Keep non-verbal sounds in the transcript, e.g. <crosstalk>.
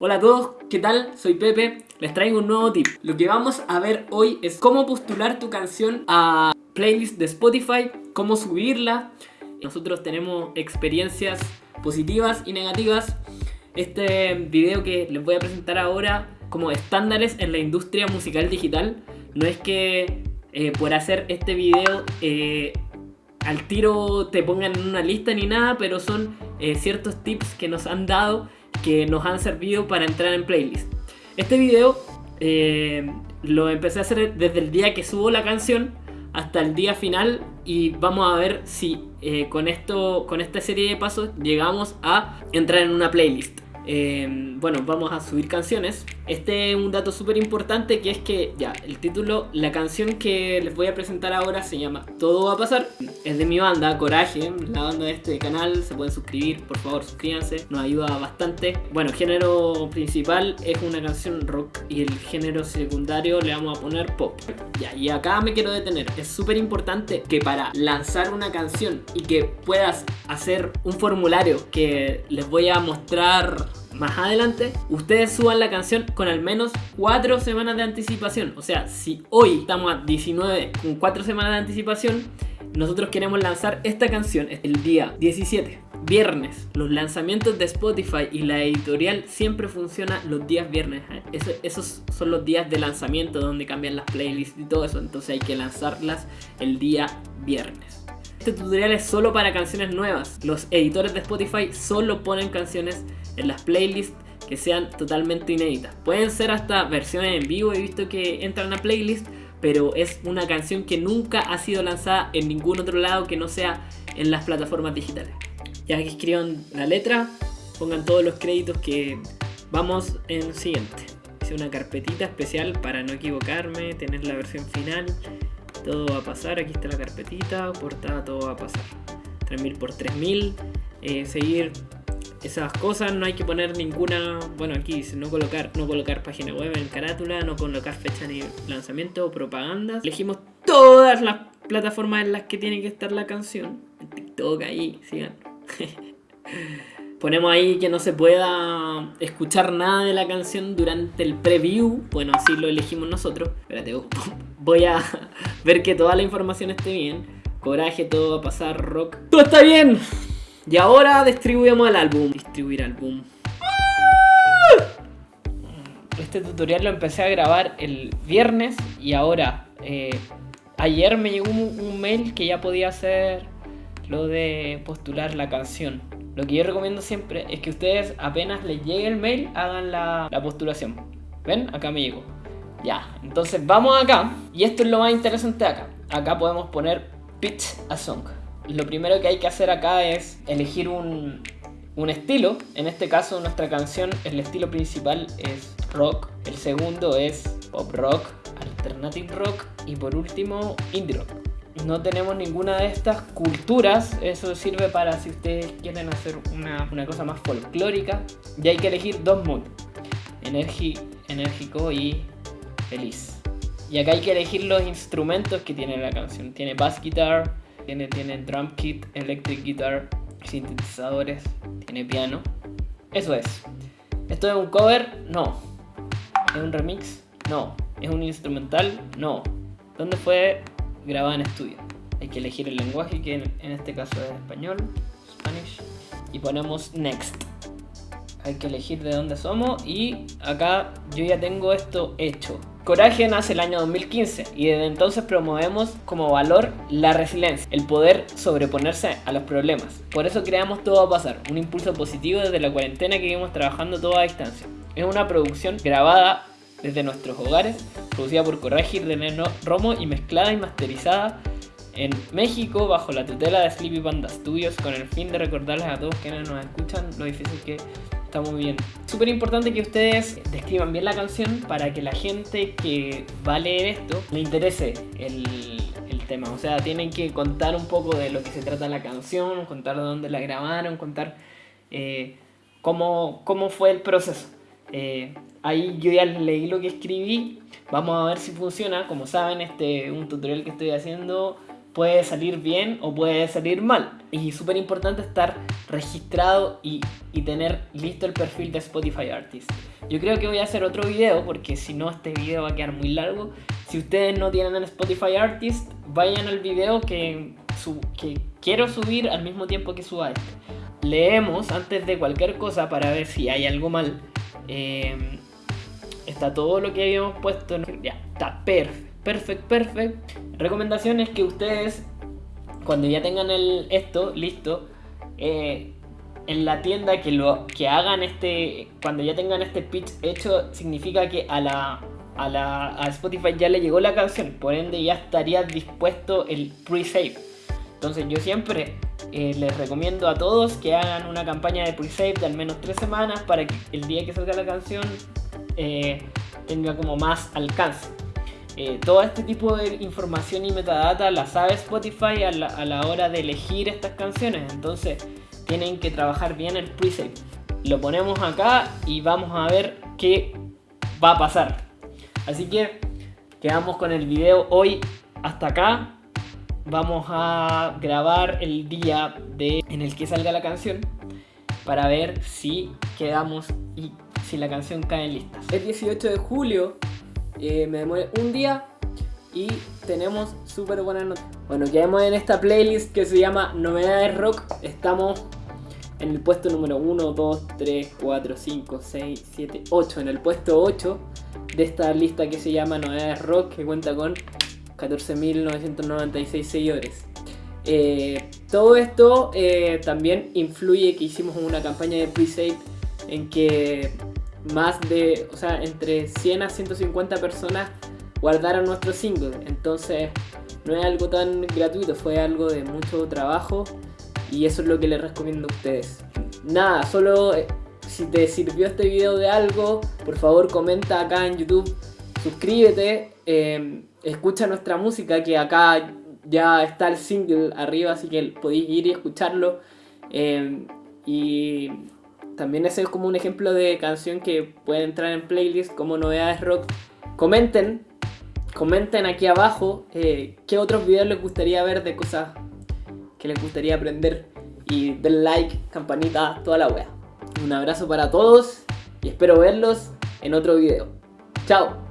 Hola a todos, ¿qué tal? Soy Pepe, les traigo un nuevo tip. Lo que vamos a ver hoy es cómo postular tu canción a playlist de Spotify, cómo subirla. Nosotros tenemos experiencias positivas y negativas. Este video que les voy a presentar ahora como estándares en la industria musical digital. No es que eh, por hacer este video eh, al tiro te pongan en una lista ni nada, pero son eh, ciertos tips que nos han dado que nos han servido para entrar en playlist. Este video eh, lo empecé a hacer desde el día que subo la canción hasta el día final y vamos a ver si eh, con, esto, con esta serie de pasos llegamos a entrar en una playlist. Em, bueno, vamos a subir canciones. Este es un dato súper importante que es que, ya, el título, la canción que les voy a presentar ahora se llama Todo va a pasar. Es de mi banda, Coraje, la banda de este canal. Se pueden suscribir, por favor, suscríbanse, nos ayuda bastante. Bueno, género principal es una canción rock y el género secundario le vamos a poner pop. Ya, y acá me quiero detener. Es súper importante que para lanzar una canción y que puedas hacer un formulario que les voy a mostrar más adelante, ustedes suban la canción con al menos 4 semanas de anticipación. O sea, si hoy estamos a 19 con 4 semanas de anticipación, nosotros queremos lanzar esta canción el día 17. Viernes, los lanzamientos de Spotify y la editorial siempre funcionan los días viernes. ¿eh? esos son los días de lanzamiento donde cambian las playlists y todo eso. Entonces hay que lanzarlas el día viernes. Este tutorial es solo para canciones nuevas. Los editores de Spotify solo ponen canciones en las playlists que sean totalmente inéditas. Pueden ser hasta versiones en vivo, he visto que entran a playlist, pero es una canción que nunca ha sido lanzada en ningún otro lado que no sea en las plataformas digitales. Ya que escriban la letra, pongan todos los créditos que vamos en siguiente. Hice una carpetita especial para no equivocarme, tener la versión final. Todo va a pasar, aquí está la carpetita, portada, todo va a pasar. 3000 por 3000, eh, seguir esas cosas, no hay que poner ninguna, bueno aquí dice no colocar, no colocar página web en carátula, no colocar fecha ni lanzamiento propagandas. Elegimos todas las plataformas en las que tiene que estar la canción. En TikTok ahí, sigan. <laughs> Ponemos ahí que no se pueda escuchar nada de la canción durante el preview. Bueno, así lo elegimos nosotros. Espérate, voy a <laughs> ver que toda la información esté bien. Coraje, todo va a pasar, rock. ¡Todo está bien! Y ahora distribuimos el álbum. Distribuir álbum. Este tutorial lo empecé a grabar el viernes y ahora, eh, ayer me llegó un, mail que ya podía hacer lo de postular la canción. Lo que yo recomiendo siempre es que ustedes apenas les llegue el mail hagan la, la postulación. ¿Ven? Acá me llegó. Ya, entonces vamos acá y esto es lo más interesante acá. Acá podemos poner pitch a song lo primero que hay que hacer acá es elegir un, estilo. En este caso nuestra canción, el estilo principal es rock. El segundo es pop rock, alternative rock y por último indie rock. No tenemos ninguna de estas culturas, eso sirve para si ustedes quieren hacer una, cosa más folclórica. Y hay que elegir dos moods, enérgico y feliz. Y acá hay que elegir los instrumentos que tiene la canción. Tiene bass guitar, tiene, tiene drum kit, electric guitar, sintetizadores, tiene piano. Eso es. ¿Esto es un cover? No. ¿Es un remix? No. ¿Es un instrumental? No. ¿Dónde fue grabado en estudio? Hay que elegir el lenguaje, que en, este caso es español, Spanish, y ponemos next. Hay que elegir de dónde somos y acá yo ya tengo esto hecho. Coraje nace el año 2015 y desde entonces promovemos como valor la resiliencia, el poder sobreponerse a los problemas. Por eso creamos Todo a Pasar, un impulso positivo desde la cuarentena que vivimos trabajando toda a distancia. Es una producción grabada desde nuestros hogares, producida por Coraje de Romo y mezclada y masterizada en México bajo la tutela de Sleepy Panda Studios con el fin de recordarles a todos quienes nos escuchan lo difícil que Está muy bien. Súper importante que ustedes describan bien la canción para que la gente que va a leer esto le interese el, tema. O sea, tienen que contar un poco de lo que se trata la canción, contar de dónde la grabaron, contar eh, cómo, cómo, fue el proceso. Eh, ahí yo ya leí lo que escribí. Vamos a ver si funciona. Como saben, este un tutorial que estoy haciendo puede salir bien o puede salir mal. Y súper importante estar registrado y, y, tener listo el perfil de Spotify Artist. Yo creo que voy a hacer otro video porque si no este video va a quedar muy largo. Si ustedes no tienen el Spotify Artist, vayan al video que, que quiero subir al mismo tiempo que suba este. Leemos antes de cualquier cosa para ver si hay algo mal. Eh, está todo lo que habíamos puesto. Ya, está perfecto, perfecto, perfecto. Recomendación es que ustedes, cuando ya tengan esto listo, eh, en la tienda que lo que hagan este cuando ya tengan este pitch hecho significa que a la a, la, a Spotify ya le llegó la canción por ende ya estaría dispuesto el pre-save entonces yo siempre eh, les recomiendo a todos que hagan una campaña de pre-save de al menos tres semanas para que el día que salga la canción eh, tenga como más alcance eh, todo este tipo de información y metadata la sabe Spotify a la, a la hora de elegir estas canciones entonces tienen que trabajar bien el preset. Lo ponemos acá y vamos a ver qué va a pasar. Así que quedamos con el video hoy hasta acá. Vamos a grabar el día de, en el que salga la canción para ver si quedamos y si la canción cae en listas. Es 18 de julio, eh, me demoré un día y tenemos súper buenas noticias. Bueno, quedamos en esta playlist que se llama Novedades Rock. Estamos en el puesto número 1, 2, 3, 4, 5, 6, 7, 8. En el puesto 8 de esta lista que se llama Novedades Rock, que cuenta con 14.996 seguidores. Eh, todo esto eh, también influye que hicimos una campaña de pre-save en que más de, o sea, entre 100 a 150 personas guardaron nuestro single. Entonces no es algo tan gratuito, fue algo de mucho trabajo y eso es lo que les recomiendo a ustedes. Nada, solo eh, si te sirvió este video de algo, por favor comenta acá en YouTube, suscríbete, em, escucha nuestra música que acá ya está el single arriba, así que podéis ir y escucharlo. Em, y también ese es como un ejemplo de canción que puede entrar en playlist como novedades rock. Comenten, comenten aquí abajo eh, qué otros videos les gustaría ver de cosas que les gustaría aprender y den like, campanita, toda la wea. Un abrazo para todos y espero verlos en otro video. Chao.